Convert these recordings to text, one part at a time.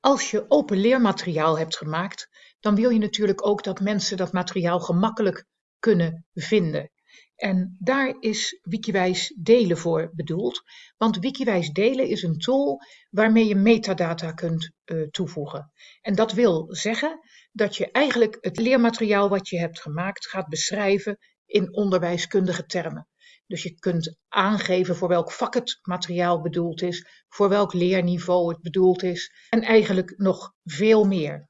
Als je open leermateriaal hebt gemaakt, dan wil je natuurlijk ook dat mensen dat materiaal gemakkelijk kunnen vinden. En daar is Wikiwijs delen voor bedoeld. Want Wikiwijs delen is een tool waarmee je metadata kunt uh, toevoegen. En dat wil zeggen dat je eigenlijk het leermateriaal wat je hebt gemaakt gaat beschrijven in onderwijskundige termen. Dus je kunt aangeven voor welk vak het materiaal bedoeld is, voor welk leerniveau het bedoeld is en eigenlijk nog veel meer.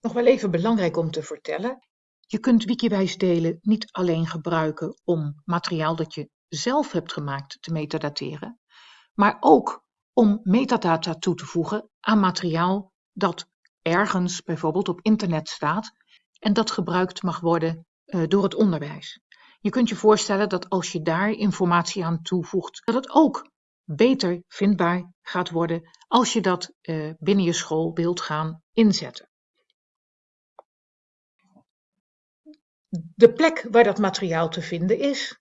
Nog wel even belangrijk om te vertellen. Je kunt Wikiwijs delen niet alleen gebruiken om materiaal dat je zelf hebt gemaakt te metadateren, maar ook om metadata toe te voegen aan materiaal dat ergens bijvoorbeeld op internet staat en dat gebruikt mag worden uh, door het onderwijs. Je kunt je voorstellen dat als je daar informatie aan toevoegt, dat het ook beter vindbaar gaat worden als je dat uh, binnen je school gaan inzetten. De plek waar dat materiaal te vinden is,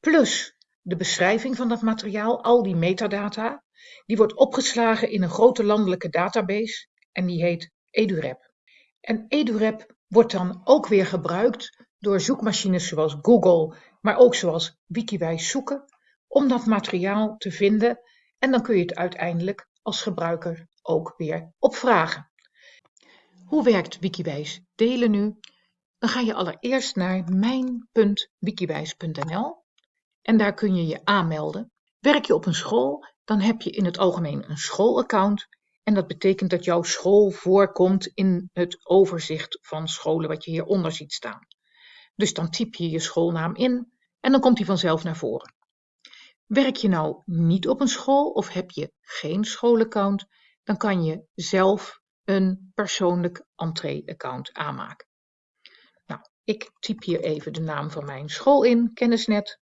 plus de beschrijving van dat materiaal, al die metadata, die wordt opgeslagen in een grote landelijke database en die heet EduRep. En EduRep wordt dan ook weer gebruikt door zoekmachines zoals Google, maar ook zoals Wikiwijs zoeken, om dat materiaal te vinden en dan kun je het uiteindelijk als gebruiker ook weer opvragen. Hoe werkt Wikiwijs delen nu? Dan ga je allereerst naar mijn.wikiwijs.nl en daar kun je je aanmelden. Werk je op een school, dan heb je in het algemeen een schoolaccount en dat betekent dat jouw school voorkomt in het overzicht van scholen wat je hieronder ziet staan. Dus dan typ je je schoolnaam in en dan komt die vanzelf naar voren. Werk je nou niet op een school of heb je geen schoolaccount, dan kan je zelf een persoonlijk entree-account aanmaken. Nou, ik typ hier even de naam van mijn school in, Kennisnet.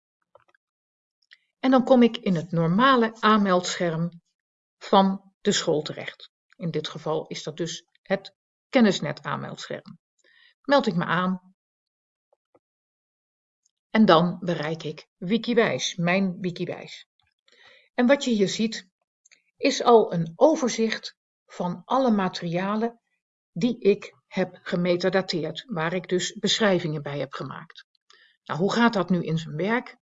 En dan kom ik in het normale aanmeldscherm van de school terecht. In dit geval is dat dus het Kennisnet aanmeldscherm. Meld ik me aan en dan bereik ik Wikiwijs, mijn Wikiwijs. En wat je hier ziet, is al een overzicht van alle materialen die ik heb gemetadateerd, waar ik dus beschrijvingen bij heb gemaakt. Nou, hoe gaat dat nu in zijn werk?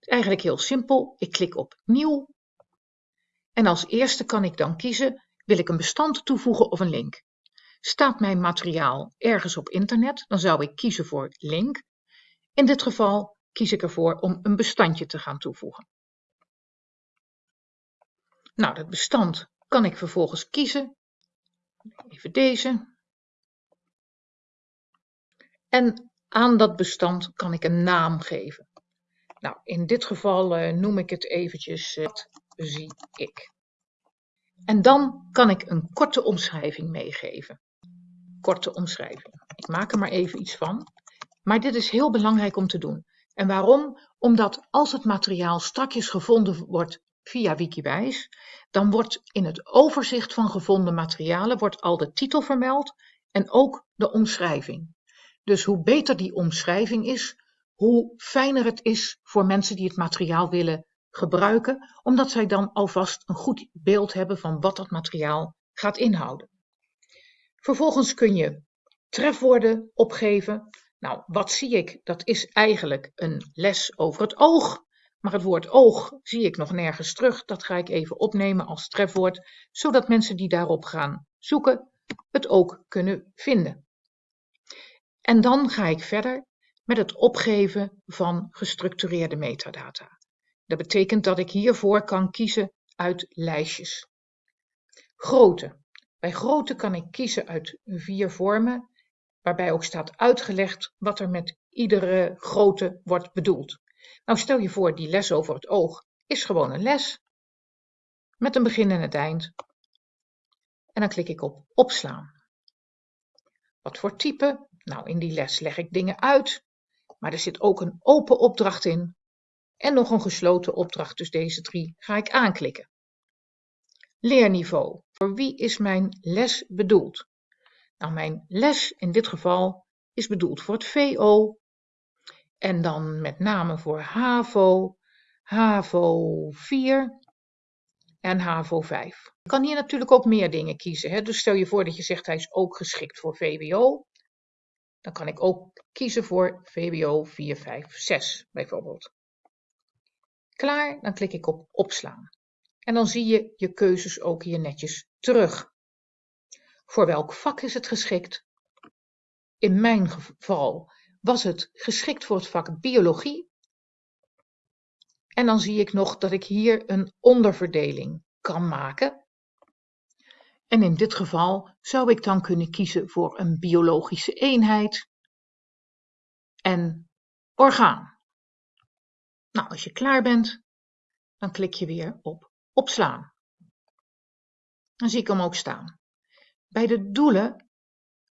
Eigenlijk heel simpel. Ik klik op Nieuw. En als eerste kan ik dan kiezen, wil ik een bestand toevoegen of een link? Staat mijn materiaal ergens op internet, dan zou ik kiezen voor link. In dit geval kies ik ervoor om een bestandje te gaan toevoegen. Nou, dat bestand kan ik vervolgens kiezen. Even deze. En aan dat bestand kan ik een naam geven. Nou, in dit geval uh, noem ik het eventjes, uh, zie ik. En dan kan ik een korte omschrijving meegeven korte omschrijving. Ik maak er maar even iets van. Maar dit is heel belangrijk om te doen. En waarom? Omdat als het materiaal strakjes gevonden wordt via Wikiwijs, dan wordt in het overzicht van gevonden materialen wordt al de titel vermeld en ook de omschrijving. Dus hoe beter die omschrijving is, hoe fijner het is voor mensen die het materiaal willen gebruiken, omdat zij dan alvast een goed beeld hebben van wat dat materiaal gaat inhouden. Vervolgens kun je trefwoorden opgeven. Nou, wat zie ik? Dat is eigenlijk een les over het oog. Maar het woord oog zie ik nog nergens terug. Dat ga ik even opnemen als trefwoord, zodat mensen die daarop gaan zoeken het ook kunnen vinden. En dan ga ik verder met het opgeven van gestructureerde metadata. Dat betekent dat ik hiervoor kan kiezen uit lijstjes. Grootte. Bij grootte kan ik kiezen uit vier vormen, waarbij ook staat uitgelegd wat er met iedere grootte wordt bedoeld. Nou stel je voor, die les over het oog is gewoon een les, met een begin en het eind. En dan klik ik op opslaan. Wat voor type? Nou, in die les leg ik dingen uit, maar er zit ook een open opdracht in en nog een gesloten opdracht, dus deze drie ga ik aanklikken. Leerniveau. Voor wie is mijn les bedoeld? Nou, mijn les in dit geval is bedoeld voor het VO en dan met name voor HAVO, HAVO 4 en HAVO 5. Je kan hier natuurlijk ook meer dingen kiezen. Hè? Dus stel je voor dat je zegt hij is ook geschikt voor VWO. Dan kan ik ook kiezen voor VWO 4, 5, 6 bijvoorbeeld. Klaar, dan klik ik op opslaan. En dan zie je je keuzes ook hier netjes terug. Voor welk vak is het geschikt? In mijn geval was het geschikt voor het vak biologie. En dan zie ik nog dat ik hier een onderverdeling kan maken. En in dit geval zou ik dan kunnen kiezen voor een biologische eenheid en orgaan. Nou, als je klaar bent, dan klik je weer op opslaan. Dan zie ik hem ook staan. Bij de doelen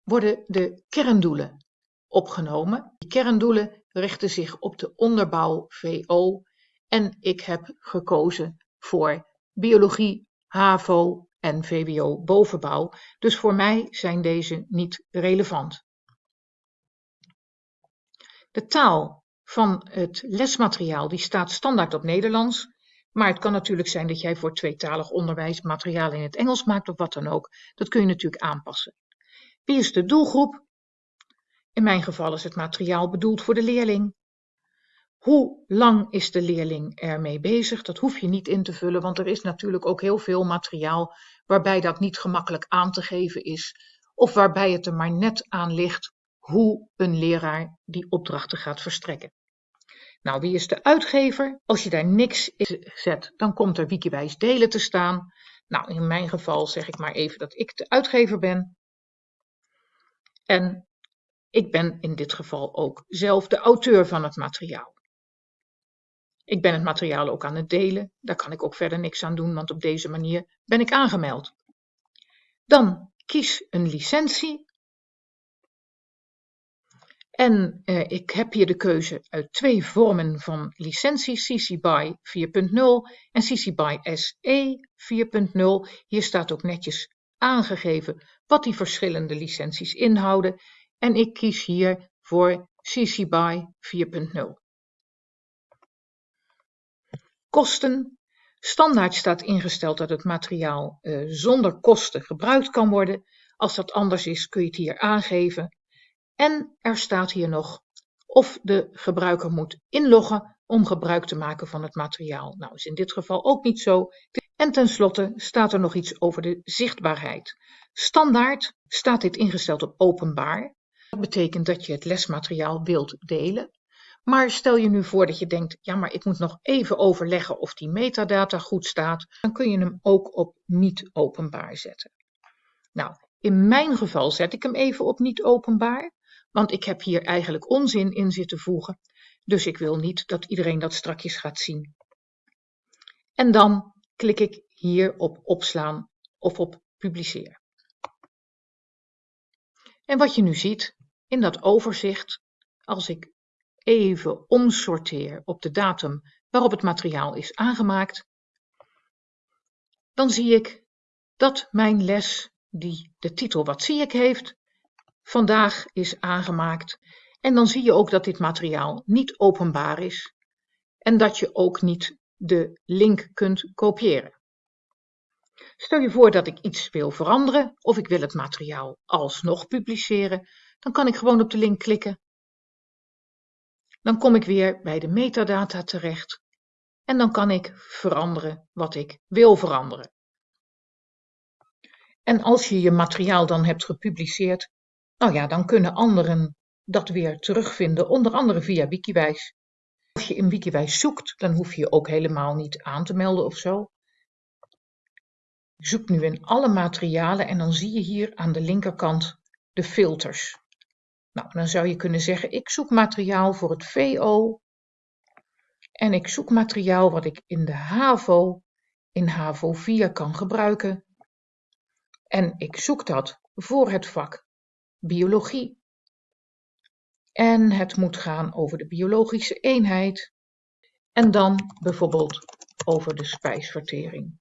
worden de kerndoelen opgenomen. Die kerndoelen richten zich op de onderbouw VO en ik heb gekozen voor biologie, HAVO en VWO bovenbouw. Dus voor mij zijn deze niet relevant. De taal van het lesmateriaal die staat standaard op Nederlands. Maar het kan natuurlijk zijn dat jij voor tweetalig onderwijs materiaal in het Engels maakt of wat dan ook. Dat kun je natuurlijk aanpassen. Wie is de doelgroep? In mijn geval is het materiaal bedoeld voor de leerling. Hoe lang is de leerling ermee bezig? Dat hoef je niet in te vullen, want er is natuurlijk ook heel veel materiaal waarbij dat niet gemakkelijk aan te geven is, of waarbij het er maar net aan ligt hoe een leraar die opdrachten gaat verstrekken. Nou, wie is de uitgever? Als je daar niks in zet, dan komt er Wikiwijs delen te staan. Nou, in mijn geval zeg ik maar even dat ik de uitgever ben. En ik ben in dit geval ook zelf de auteur van het materiaal. Ik ben het materiaal ook aan het delen. Daar kan ik ook verder niks aan doen, want op deze manier ben ik aangemeld. Dan kies een licentie. En eh, ik heb hier de keuze uit twee vormen van licentie, CC BY 4.0 en CC BY SE 4.0. Hier staat ook netjes aangegeven wat die verschillende licenties inhouden. En ik kies hier voor CC BY 4.0. Kosten. Standaard staat ingesteld dat het materiaal uh, zonder kosten gebruikt kan worden. Als dat anders is kun je het hier aangeven. En er staat hier nog of de gebruiker moet inloggen om gebruik te maken van het materiaal. Nou is in dit geval ook niet zo. En tenslotte staat er nog iets over de zichtbaarheid. Standaard staat dit ingesteld op openbaar. Dat betekent dat je het lesmateriaal wilt delen. Maar stel je nu voor dat je denkt, ja maar ik moet nog even overleggen of die metadata goed staat, dan kun je hem ook op niet openbaar zetten. Nou, in mijn geval zet ik hem even op niet openbaar, want ik heb hier eigenlijk onzin in zitten voegen. Dus ik wil niet dat iedereen dat strakjes gaat zien. En dan klik ik hier op opslaan of op publiceer. En wat je nu ziet in dat overzicht, als ik even omsorteer op de datum waarop het materiaal is aangemaakt, dan zie ik dat mijn les, die de titel Wat zie ik heeft, vandaag is aangemaakt. En dan zie je ook dat dit materiaal niet openbaar is en dat je ook niet de link kunt kopiëren. Stel je voor dat ik iets wil veranderen of ik wil het materiaal alsnog publiceren, dan kan ik gewoon op de link klikken dan kom ik weer bij de metadata terecht en dan kan ik veranderen wat ik wil veranderen. En als je je materiaal dan hebt gepubliceerd, nou ja, dan kunnen anderen dat weer terugvinden, onder andere via Wikiwijs. Als je in Wikiwijs zoekt, dan hoef je ook helemaal niet aan te melden of zo. Zoek nu in alle materialen en dan zie je hier aan de linkerkant de filters. Nou, dan zou je kunnen zeggen, ik zoek materiaal voor het VO en ik zoek materiaal wat ik in de HAVO, in HAVO 4 kan gebruiken. En ik zoek dat voor het vak biologie. En het moet gaan over de biologische eenheid. En dan bijvoorbeeld over de spijsvertering.